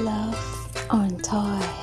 Love on Toy.